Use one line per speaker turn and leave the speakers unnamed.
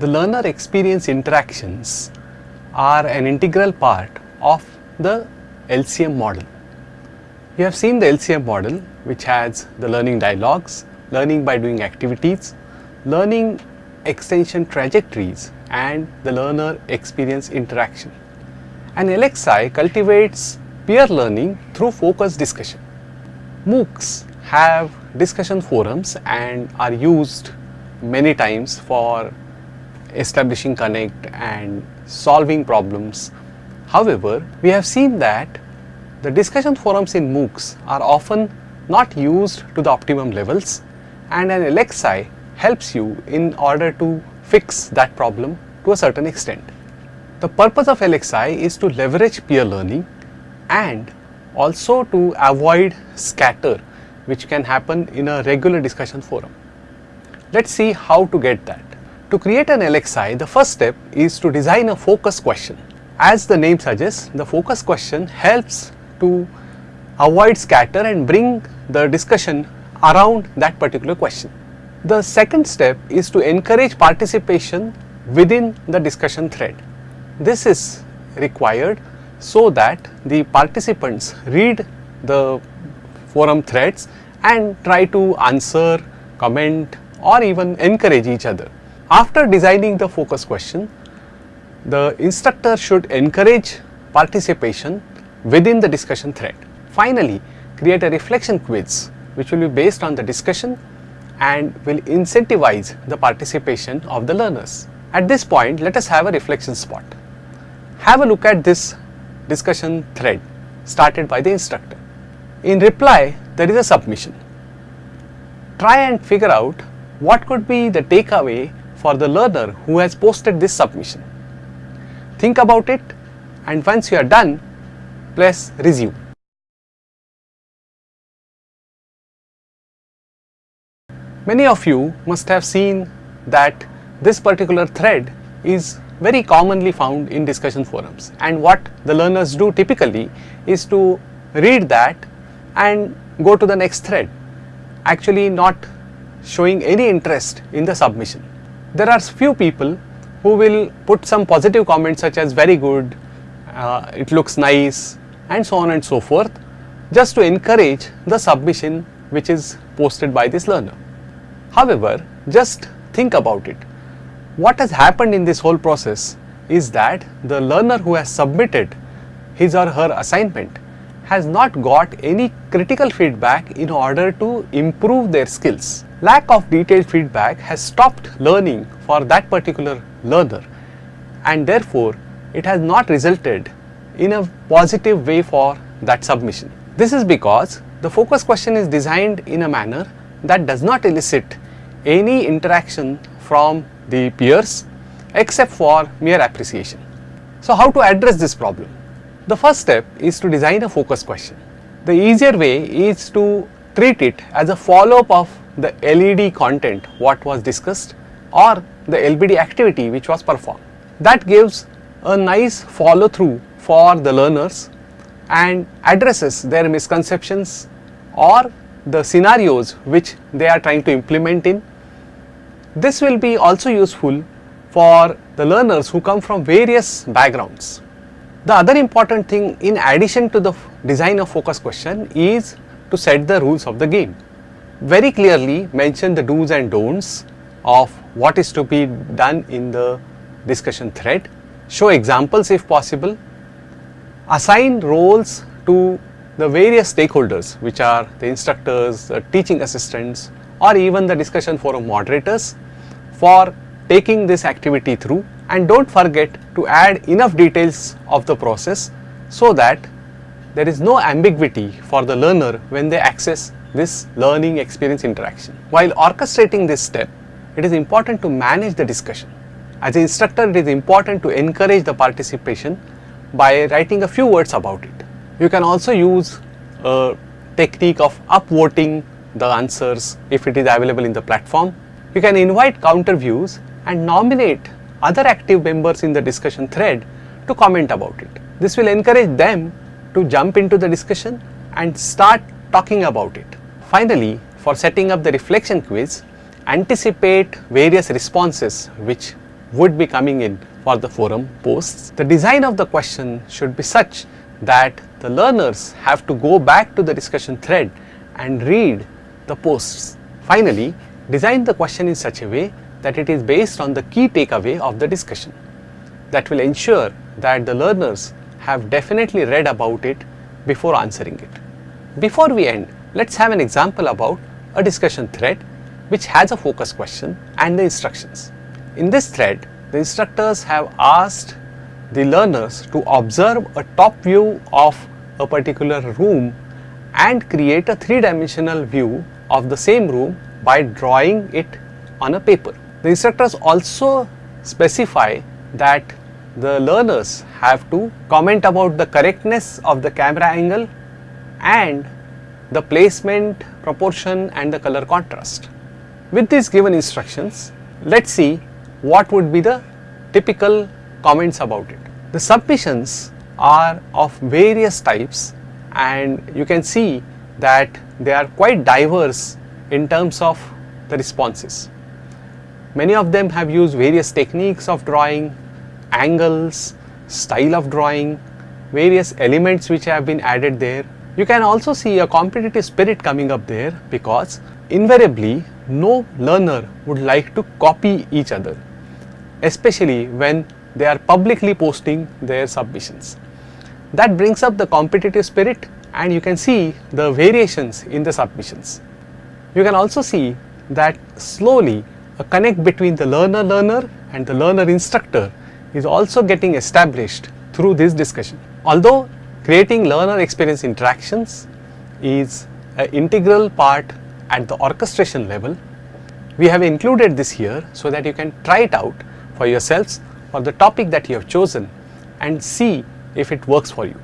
The learner experience interactions are an integral part of the LCM model. You have seen the LCM model which has the learning dialogues, learning by doing activities, learning extension trajectories and the learner experience interaction. An LXI cultivates peer learning through focused discussion. MOOCs have discussion forums and are used many times for establishing connect and solving problems. However, we have seen that the discussion forums in MOOCs are often not used to the optimum levels and an LXI helps you in order to fix that problem to a certain extent. The purpose of LXI is to leverage peer learning and also to avoid scatter which can happen in a regular discussion forum. Let us see how to get that. To create an LXI, the first step is to design a focus question. As the name suggests, the focus question helps to avoid scatter and bring the discussion around that particular question. The second step is to encourage participation within the discussion thread. This is required so that the participants read the forum threads and try to answer, comment or even encourage each other. After designing the focus question, the instructor should encourage participation within the discussion thread. Finally, create a reflection quiz which will be based on the discussion and will incentivize the participation of the learners. At this point, let us have a reflection spot. Have a look at this discussion thread started by the instructor. In reply, there is a submission. Try and figure out what could be the takeaway for the learner who has posted this submission. Think about it and once you are done, press resume. Many of you must have seen that this particular thread is very commonly found in discussion forums and what the learners do typically is to read that and go to the next thread actually not showing any interest in the submission. There are few people who will put some positive comments such as very good, uh, it looks nice and so on and so forth just to encourage the submission which is posted by this learner. However, just think about it. What has happened in this whole process is that the learner who has submitted his or her assignment has not got any critical feedback in order to improve their skills. Lack of detailed feedback has stopped learning for that particular learner and therefore it has not resulted in a positive way for that submission. This is because the focus question is designed in a manner that does not elicit any interaction from the peers except for mere appreciation. So how to address this problem? The first step is to design a focus question. The easier way is to treat it as a follow-up of the LED content what was discussed or the LBD activity which was performed. That gives a nice follow through for the learners and addresses their misconceptions or the scenarios which they are trying to implement in. This will be also useful for the learners who come from various backgrounds. The other important thing in addition to the design of focus question is to set the rules of the game. Very clearly mention the do's and don'ts of what is to be done in the discussion thread, show examples if possible, assign roles to the various stakeholders which are the instructors, the teaching assistants or even the discussion forum moderators for taking this activity through and do not forget to add enough details of the process so that there is no ambiguity for the learner when they access this learning experience interaction. While orchestrating this step, it is important to manage the discussion. As an instructor, it is important to encourage the participation by writing a few words about it. You can also use a technique of upvoting the answers if it is available in the platform You can invite counter views and nominate other active members in the discussion thread to comment about it. This will encourage them to jump into the discussion and start talking about it. Finally, for setting up the reflection quiz, anticipate various responses which would be coming in for the forum posts. The design of the question should be such that the learners have to go back to the discussion thread and read the posts. Finally, design the question in such a way that it is based on the key takeaway of the discussion. That will ensure that the learners have definitely read about it before answering it. Before we end, let's have an example about a discussion thread which has a focus question and the instructions. In this thread, the instructors have asked the learners to observe a top view of a particular room and create a three-dimensional view of the same room by drawing it on a paper. The instructors also specify that the learners have to comment about the correctness of the camera angle and the placement, proportion and the color contrast. With these given instructions, let us see what would be the typical comments about it. The submissions are of various types and you can see that they are quite diverse in terms of the responses. Many of them have used various techniques of drawing, angles, style of drawing, various elements which have been added there. You can also see a competitive spirit coming up there because invariably no learner would like to copy each other, especially when they are publicly posting their submissions. That brings up the competitive spirit and you can see the variations in the submissions. You can also see that slowly a connect between the learner learner and the learner instructor is also getting established through this discussion. Although creating learner experience interactions is an integral part at the orchestration level, we have included this here so that you can try it out for yourselves for the topic that you have chosen and see if it works for you.